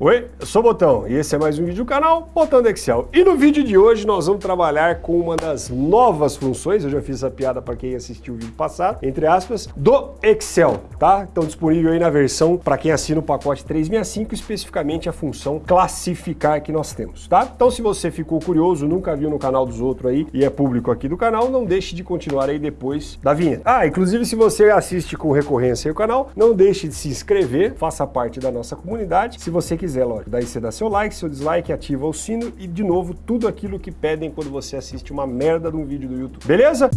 Oi, eu sou o Botão e esse é mais um vídeo do canal Botão do Excel. E no vídeo de hoje nós vamos trabalhar com uma das novas funções, eu já fiz essa piada para quem assistiu o vídeo passado, entre aspas, do Excel, tá? Então disponível aí na versão para quem assina o pacote 365, especificamente a função classificar que nós temos, tá? Então se você ficou curioso, nunca viu no canal dos outros aí e é público aqui do canal, não deixe de continuar aí depois da vinheta. Ah, inclusive se você assiste com recorrência aí o canal, não deixe de se inscrever, faça parte da nossa comunidade. Se você quiser quiser, lógico. Daí você dá seu like, seu dislike, ativa o sino e, de novo, tudo aquilo que pedem quando você assiste uma merda de um vídeo do YouTube. Beleza?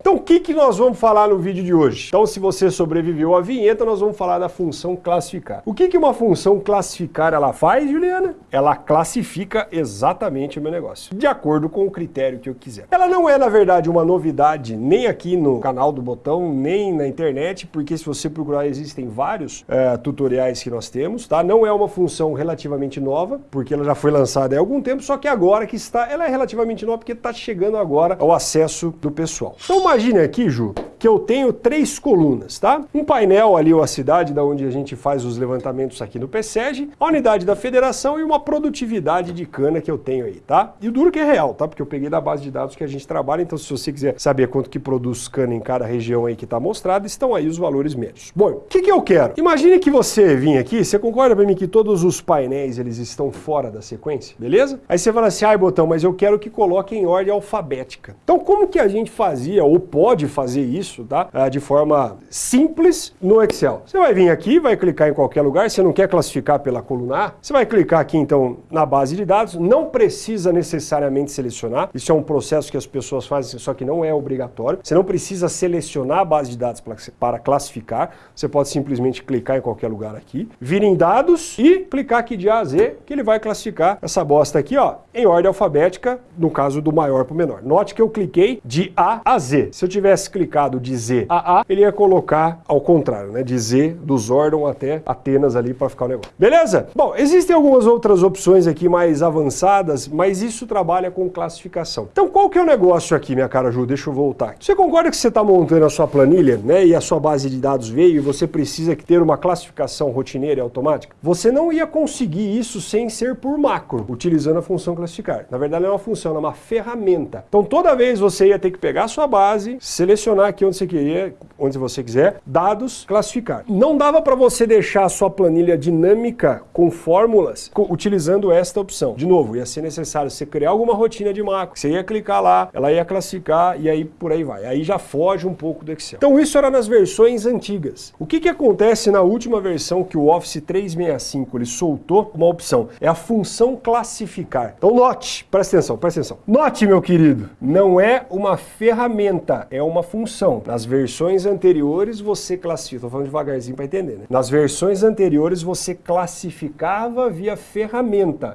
Então o que, que nós vamos falar no vídeo de hoje? Então se você sobreviveu à vinheta, nós vamos falar da função classificar. O que, que uma função classificar ela faz, Juliana? Ela classifica exatamente o meu negócio, de acordo com o critério que eu quiser. Ela não é, na verdade, uma novidade nem aqui no canal do Botão, nem na internet, porque se você procurar, existem vários é, tutoriais que nós temos, tá? Não é uma função relativamente nova, porque ela já foi lançada há algum tempo, só que agora que está, ela é relativamente nova porque está chegando agora ao acesso do pessoal. Então, imagine aqui, Ju, que eu tenho três colunas, tá? Um painel ali, ou a cidade da onde a gente faz os levantamentos aqui no PSEG, a unidade da federação e uma produtividade de cana que eu tenho aí, tá? E o duro que é real, tá? Porque eu peguei da base de dados que a gente trabalha, então se você quiser saber quanto que produz cana em cada região aí que está mostrado, estão aí os valores médios. Bom, o que, que eu quero? Imagine que você vinha aqui, você concorda para mim que todos os painéis eles estão fora da sequência, beleza? Aí você fala assim, ai botão, mas eu quero que coloque em ordem alfabética. Então como que a gente fazia ou pode fazer isso, tá? Ah, de forma simples no Excel. Você vai vir aqui, vai clicar em qualquer lugar, você não quer classificar pela coluna A, você vai clicar aqui então na base de dados, não precisa necessariamente selecionar, isso é um processo que as pessoas fazem, só que não é obrigatório. Você não precisa selecionar a base de dados para classificar, você pode simplesmente clicar em qualquer lugar aqui, vir em dados e clicar aqui de A a Z, que ele vai classificar essa bosta aqui, ó, em ordem alfabética, no caso do maior para o menor. Note que eu cliquei de A a Z. Se eu tivesse clicado de Z a A, ele ia colocar ao contrário, né? De Z, do Zordon até Atenas ali para ficar o negócio. Beleza? Bom, existem algumas outras opções aqui mais avançadas, mas isso trabalha com classificação. Então qual que é o negócio aqui, minha cara Ju? Deixa eu voltar. Você concorda que você está montando a sua planilha, né? E a sua base de dados veio e você precisa ter uma classificação rotineira e automática? Você não ia conseguir isso sem ser por macro, utilizando a função classificar. Na verdade, não é uma função, é uma ferramenta. Então toda vez você ia ter que pegar a sua base, selecionar aqui onde você queria, onde você quiser, dados, classificar. Não dava para você deixar a sua planilha dinâmica com fórmulas utilizando esta opção. De novo, ia ser necessário você criar alguma rotina de macro. Você ia clicar lá, ela ia classificar e aí por aí vai. Aí já foge um pouco do Excel. Então isso era nas versões antigas. O que, que acontece na última versão que o Office 365 ele soltou uma opção? É a função classificar. Então note, presta atenção, presta atenção. Note, meu querido, não é uma ferramenta, é uma função. Nas versões anteriores você classifica, estou falando devagarzinho para entender, né? Nas versões anteriores você classificava via ferramenta,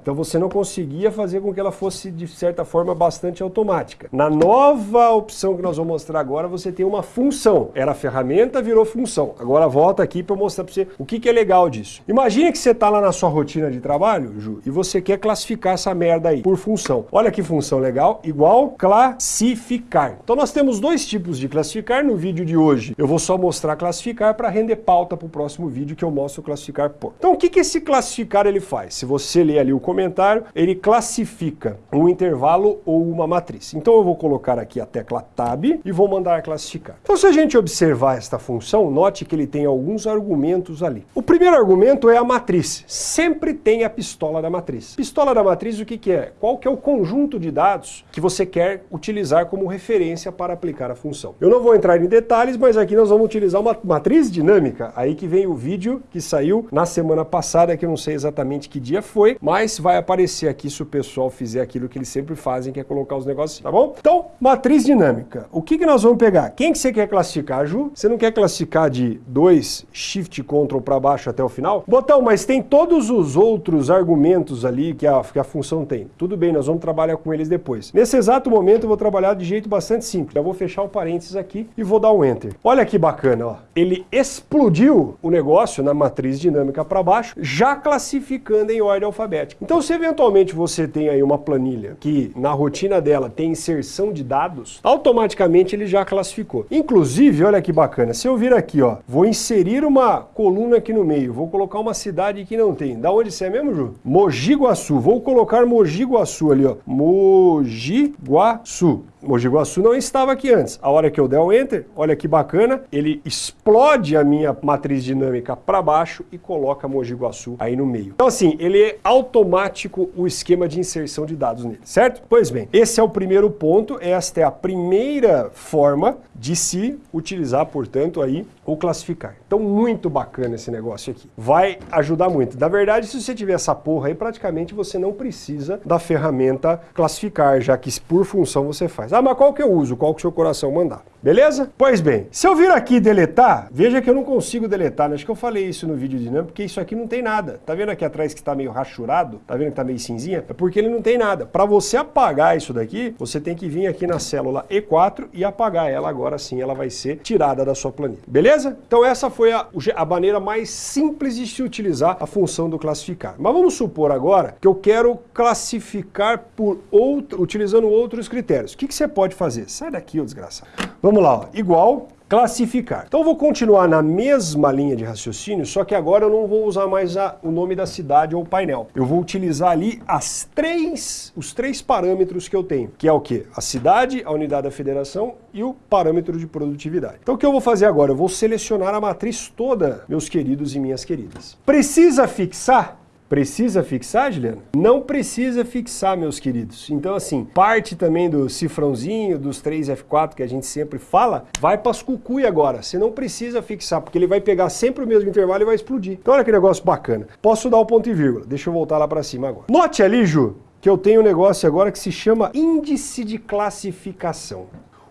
então você não conseguia fazer com que ela fosse de certa forma bastante automática. Na nova opção que nós vamos mostrar agora, você tem uma função. Era ferramenta, virou função. Agora volta aqui para mostrar para você o que, que é legal disso. Imagine que você está lá na sua rotina de trabalho, Ju, e você quer classificar essa merda aí por função. Olha que função legal, igual classificar. Então nós temos dois tipos de classificar no vídeo de hoje. Eu vou só mostrar classificar para render pauta para o próximo vídeo que eu mostro classificar por. Então o que, que esse classificar ele faz? Se você ler ali o comentário, ele classifica um intervalo ou uma matriz. Então eu vou colocar aqui a tecla Tab e vou mandar classificar. Então se a gente observar esta função, note que ele tem alguns argumentos ali. O primeiro argumento é a matriz. Sempre tem a pistola da matriz. Pistola da matriz o que, que é? Qual que é o conjunto de dados que você quer utilizar como referência para aplicar a função? Eu não vou entrar em detalhes, mas aqui nós vamos utilizar uma matriz dinâmica. Aí que vem o vídeo que saiu na semana passada, que eu não sei exatamente que dia foi, mas vai aparecer aqui se o pessoal fizer aquilo que eles sempre fazem, que é colocar os negócios, tá bom? Então, matriz dinâmica. O que, que nós vamos pegar? Quem que você quer classificar, Ju? Você não quer classificar de 2 Shift Ctrl para baixo até o final? Botão, mas tem todos os outros argumentos ali que a, que a função tem. Tudo bem, nós vamos trabalhar com eles depois. Nesse exato momento eu vou trabalhar de jeito bastante simples. Eu vou fechar o parênteses aqui aqui e vou dar um Enter. Olha que bacana, ó. Ele explodiu o negócio na matriz dinâmica para baixo, já classificando em ordem alfabética. Então, se eventualmente você tem aí uma planilha que na rotina dela tem inserção de dados, automaticamente ele já classificou. Inclusive, olha que bacana, se eu vir aqui, ó, vou inserir uma coluna aqui no meio, vou colocar uma cidade que não tem. Da onde você é mesmo, Ju? Mogi Guaçu. Vou colocar Mogi Guaçu ali, ó. Mogi Guaçu. Mogi Guaçu não estava aqui antes. A hora que eu der o Enter, olha que bacana, ele explode a minha matriz dinâmica para baixo e coloca Mogi Guaçu aí no meio. Então assim, ele automático o esquema de inserção de dados nele, certo? Pois bem, esse é o primeiro ponto, esta é a primeira forma de se utilizar, portanto, aí o classificar. Então muito bacana esse negócio aqui. Vai ajudar muito. Na verdade, se você tiver essa porra aí, praticamente você não precisa da ferramenta classificar, já que por função você faz. Ah, mas qual que eu uso? Qual que o seu coração mandar? Beleza? Pois bem, se eu vir aqui deletar, veja que eu não consigo deletar. Né? Acho que eu falei isso no vídeo dinâmico, porque isso aqui não tem nada. Tá vendo aqui atrás que está meio rachurado? Tá vendo que tá meio cinzinha? É porque ele não tem nada. Para você apagar isso daqui, você tem que vir aqui na célula E4 e apagar ela. Agora sim, ela vai ser tirada da sua planilha. Beleza? Então essa foi a, a maneira mais simples de se utilizar a função do classificar. Mas vamos supor agora que eu quero classificar por outro, utilizando outros critérios. O que, que você pode fazer? Sai daqui, ô desgraçado. Vamos lá, ó. igual classificar. Então vou continuar na mesma linha de raciocínio, só que agora eu não vou usar mais a, o nome da cidade ou painel. Eu vou utilizar ali as três, os três parâmetros que eu tenho, que é o que? A cidade, a unidade da federação e o parâmetro de produtividade. Então o que eu vou fazer agora? Eu vou selecionar a matriz toda, meus queridos e minhas queridas. Precisa fixar? Precisa fixar, Juliana? Não precisa fixar, meus queridos. Então, assim, parte também do cifrãozinho, dos 3F4 que a gente sempre fala, vai para as cucuia agora. Você não precisa fixar, porque ele vai pegar sempre o mesmo intervalo e vai explodir. Então, olha que negócio bacana. Posso dar o ponto e vírgula. Deixa eu voltar lá para cima agora. Note ali, Ju, que eu tenho um negócio agora que se chama índice de classificação.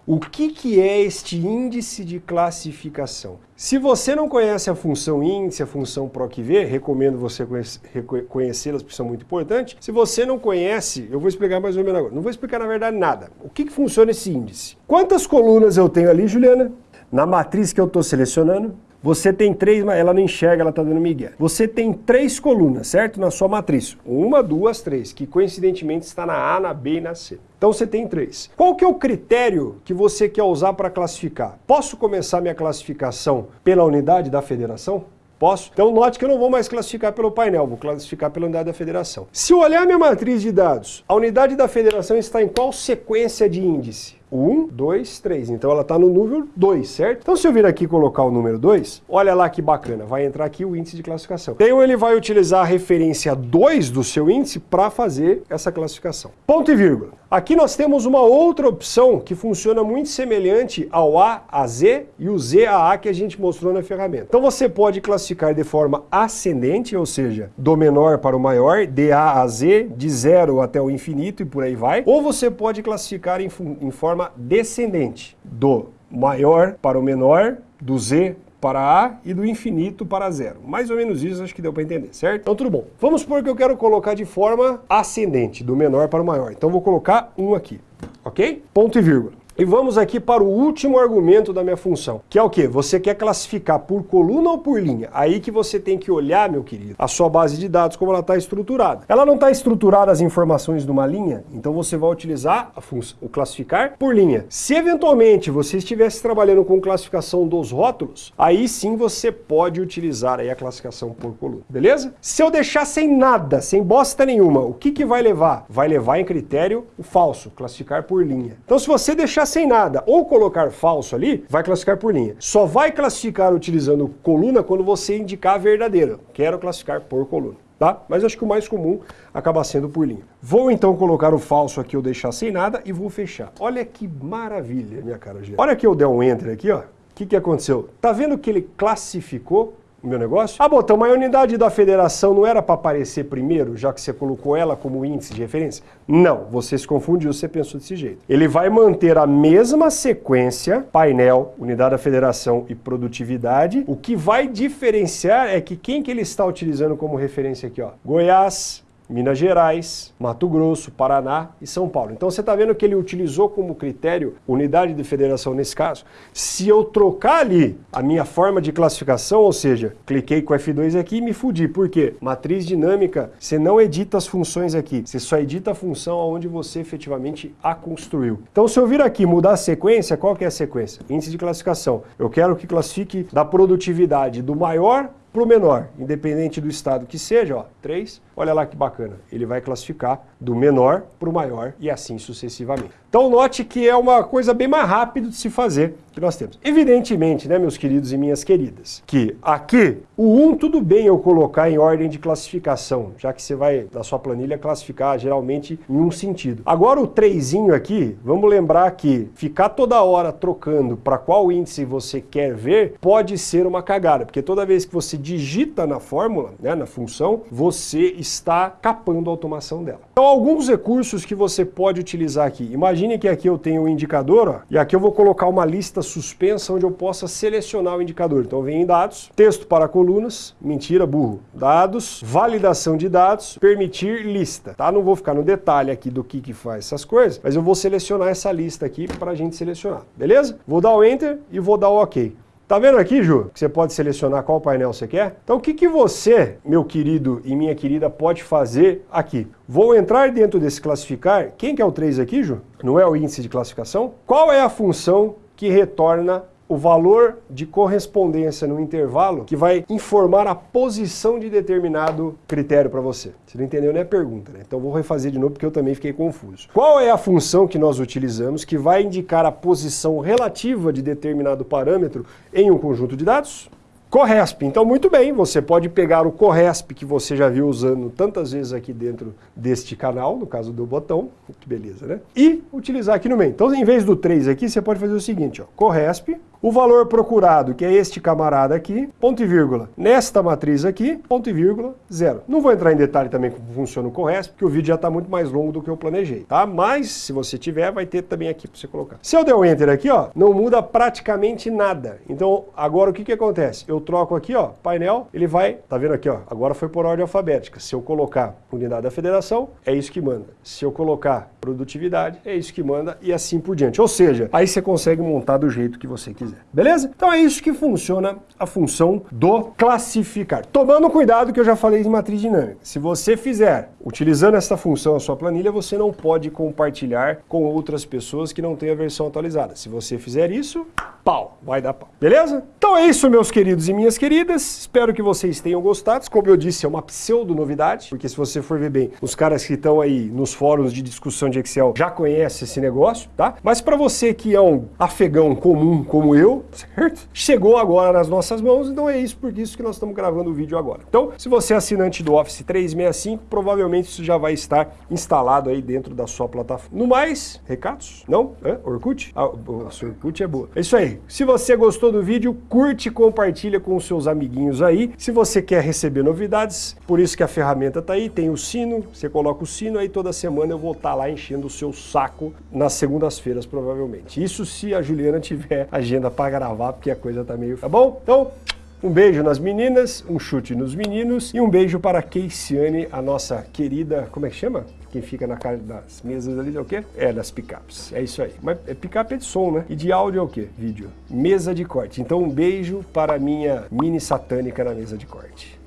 O que, que é este índice de classificação? Se você não conhece a função índice, a função PROC-V, recomendo você conhecê-las, porque são muito importantes. Se você não conhece, eu vou explicar mais ou menos agora. Não vou explicar, na verdade, nada. O que, que funciona esse índice? Quantas colunas eu tenho ali, Juliana? Na matriz que eu estou selecionando, você tem três, ela não enxerga, ela está dando migué. Você tem três colunas, certo? Na sua matriz. Uma, duas, três, que coincidentemente está na A, na B e na C. Então você tem três. Qual que é o critério que você quer usar para classificar? Posso começar minha classificação pela unidade da federação? Posso? Então note que eu não vou mais classificar pelo painel, vou classificar pela unidade da federação. Se eu olhar minha matriz de dados, a unidade da federação está em qual sequência de índice? 1, 2, 3. Então ela está no número 2, certo? Então se eu vir aqui colocar o número 2, olha lá que bacana, vai entrar aqui o índice de classificação. Então ele vai utilizar a referência 2 do seu índice para fazer essa classificação. Ponto e vírgula. Aqui nós temos uma outra opção que funciona muito semelhante ao A a Z e o Z a A que a gente mostrou na ferramenta. Então você pode classificar de forma ascendente, ou seja, do menor para o maior, de A a Z, de zero até o infinito e por aí vai. Ou você pode classificar em, em forma descendente, do maior para o menor, do Z para A e do infinito para zero. Mais ou menos isso, acho que deu para entender, certo? Então tudo bom. Vamos supor que eu quero colocar de forma ascendente, do menor para o maior. Então vou colocar um aqui, ok? Ponto e vírgula. E vamos aqui para o último argumento da minha função, que é o que? Você quer classificar por coluna ou por linha? Aí que você tem que olhar, meu querido, a sua base de dados, como ela está estruturada. Ela não está estruturada as informações de uma linha, então você vai utilizar a o classificar por linha. Se eventualmente você estivesse trabalhando com classificação dos rótulos, aí sim você pode utilizar aí a classificação por coluna, beleza? Se eu deixar sem nada, sem bosta nenhuma, o que, que vai levar? Vai levar em critério o falso, classificar por linha. Então se você deixar sem nada ou colocar falso ali, vai classificar por linha. Só vai classificar utilizando coluna quando você indicar a verdadeira. Quero classificar por coluna. Tá? Mas acho que o mais comum acaba sendo por linha. Vou então colocar o falso aqui, eu deixar sem nada e vou fechar. Olha que maravilha, minha cara. Olha que eu der um enter aqui, ó. O que, que aconteceu? Tá vendo que ele classificou o meu negócio? Ah, Botão, mas a unidade da federação não era para aparecer primeiro, já que você colocou ela como índice de referência? Não, você se confundiu, você pensou desse jeito. Ele vai manter a mesma sequência, painel, unidade da federação e produtividade. O que vai diferenciar é que quem que ele está utilizando como referência aqui, ó? Goiás, Minas Gerais, Mato Grosso, Paraná e São Paulo. Então você está vendo que ele utilizou como critério unidade de federação nesse caso. Se eu trocar ali a minha forma de classificação, ou seja, cliquei com F2 aqui e me fudi. Por quê? Matriz dinâmica, você não edita as funções aqui, você só edita a função onde você efetivamente a construiu. Então se eu vir aqui mudar a sequência, qual que é a sequência? Índice de classificação. Eu quero que classifique da produtividade do maior para o menor, independente do estado que seja, ó, 3, olha lá que bacana, ele vai classificar do menor para o maior e assim sucessivamente. Então note que é uma coisa bem mais rápida de se fazer que nós temos. Evidentemente, né, meus queridos e minhas queridas, que aqui o 1 tudo bem eu colocar em ordem de classificação, já que você vai, na sua planilha, classificar geralmente em um sentido. Agora o 3 aqui, vamos lembrar que ficar toda hora trocando para qual índice você quer ver, pode ser uma cagada, porque toda vez que você digita na fórmula, né, na função, você está capando a automação dela. Então alguns recursos que você pode utilizar aqui. Imagine que aqui eu tenho um indicador, ó, e aqui eu vou colocar uma lista suspensa onde eu possa selecionar o indicador. Então vem em dados, texto para colunas, mentira, burro, dados, validação de dados, permitir lista, tá? Não vou ficar no detalhe aqui do que que faz essas coisas, mas eu vou selecionar essa lista aqui para a gente selecionar, beleza? Vou dar o Enter e vou dar o OK. Tá vendo aqui, Ju, que você pode selecionar qual painel você quer? Então o que, que você, meu querido e minha querida, pode fazer aqui? Vou entrar dentro desse classificar. Quem que é o 3 aqui, Ju? Não é o índice de classificação? Qual é a função que retorna o valor de correspondência no intervalo que vai informar a posição de determinado critério para você. Você não entendeu nem a pergunta, né? Então vou refazer de novo porque eu também fiquei confuso. Qual é a função que nós utilizamos que vai indicar a posição relativa de determinado parâmetro em um conjunto de dados? Corresp. Então, muito bem, você pode pegar o Corresp que você já viu usando tantas vezes aqui dentro deste canal, no caso do botão, que beleza, né? E utilizar aqui no meio. Então, em vez do 3 aqui, você pode fazer o seguinte, ó, Corresp, o valor procurado, que é este camarada aqui, ponto e vírgula. Nesta matriz aqui, ponto e vírgula, zero. Não vou entrar em detalhe também como funciona o Corresp, porque o vídeo já está muito mais longo do que eu planejei, tá? Mas, se você tiver, vai ter também aqui para você colocar. Se eu der o Enter aqui, ó, não muda praticamente nada. Então, agora o que que acontece? Eu troco aqui, ó, painel, ele vai, tá vendo aqui, ó, agora foi por ordem alfabética. Se eu colocar unidade da federação, é isso que manda. Se eu colocar produtividade, é isso que manda e assim por diante. Ou seja, aí você consegue montar do jeito que você quiser. Beleza? Então é isso que funciona a função do classificar. Tomando cuidado que eu já falei de matriz dinâmica. Se você fizer utilizando essa função a sua planilha, você não pode compartilhar com outras pessoas que não têm a versão atualizada. Se você fizer isso, pau, vai dar pau. Beleza? Então é isso, meus queridos e minhas queridas. Espero que vocês tenham gostado. Como eu disse, é uma pseudo-novidade, porque se você for ver bem, os caras que estão aí nos fóruns de discussão de Excel já conhecem esse negócio, tá? Mas para você que é um afegão comum como eu, certo? Chegou agora nas nossas mãos, então é isso por isso que nós estamos gravando o vídeo agora. Então, se você é assinante do Office 365, provavelmente isso já vai estar instalado aí dentro da sua plataforma. No mais, recados? Não? É? Orkut? Ah, a sua Orkut é boa. É isso aí. Se você gostou do vídeo, curte e compartilha com os seus amiguinhos aí. Se você quer receber novidades, por isso que a ferramenta está aí, tem o sino, você coloca o sino, aí toda semana eu vou estar tá lá enchendo o seu saco nas segundas-feiras, provavelmente. Isso se a Juliana tiver agenda para gravar, porque a coisa tá meio... Tá bom? Então, um beijo nas meninas, um chute nos meninos e um beijo para a Keiciane, a nossa querida, como é que chama? Quem fica na cara das mesas ali é o quê? É, das picapes. É isso aí. Mas é picape é de som, né? E de áudio é o quê? Vídeo. Mesa de corte. Então um beijo para a minha mini satânica na mesa de corte.